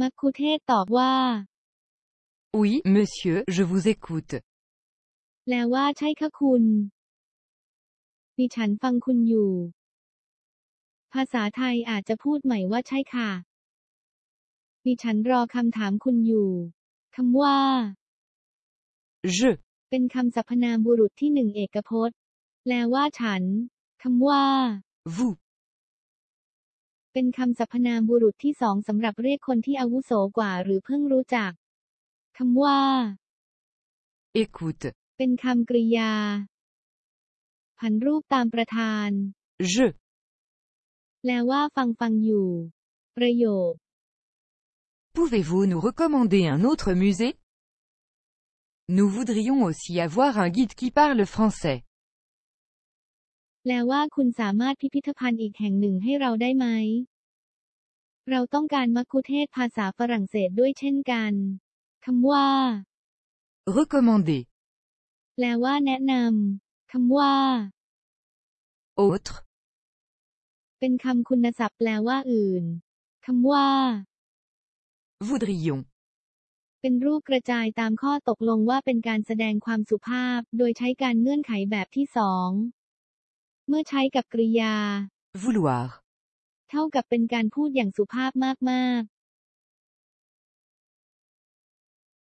มักคุเทศก์ตอบว่า Oui, monsieur, je vous écoute. แปลว่าใช่ค่ะคุณ ดิฉันฟังคุณอยู่ ภาษาไทยอาจจะพูดใหม่ว่าใช่ค่ะ ดิฉันรอคำถามคุณอยู่คำว่า Je. เป็นคำสรรพนามบุรุษที่หนึ่งเอกพจน์ แปลว่าฉันคำว่า Vous. เป็นคำสรรพนามบุรุษที่สองสำหรับเรียกคนที่อาวุโสกว่าหรือเพิ่งรู้จักคำว่า Écoute. เป็นคำกริยา ผันรูปตามประธาน Je. แปลว่าฟังฟังอยู่ ประโยค Pouvez-vous nous recommander un autre musée Nous voudrions aussi avoir un guide qui parle français. แปลว่าคุณสามารถพิพิธภัณฑ์อีกแห่งหนึ่งให้เราได้ไหม เราต้องการมัคคุเทศก์ภาษาฝรั่งเศสด้วยเช่นกัน คำว่า Recommander. แปลว่าแนะนำ คำว่า Autre. เป็นคำคุณศัพท์แปลว่าอื่น คำว่า Voudrions. เป็นรูปกระจายตามข้อตกลงว่าเป็นการแสดงความสุภาพ โดยใช้การเงื่อนไขแบบที่สอง เมื่อใช้กับกริยา Vouloir. เท่ากับเป็นการพูดอย่างสุภาพมาก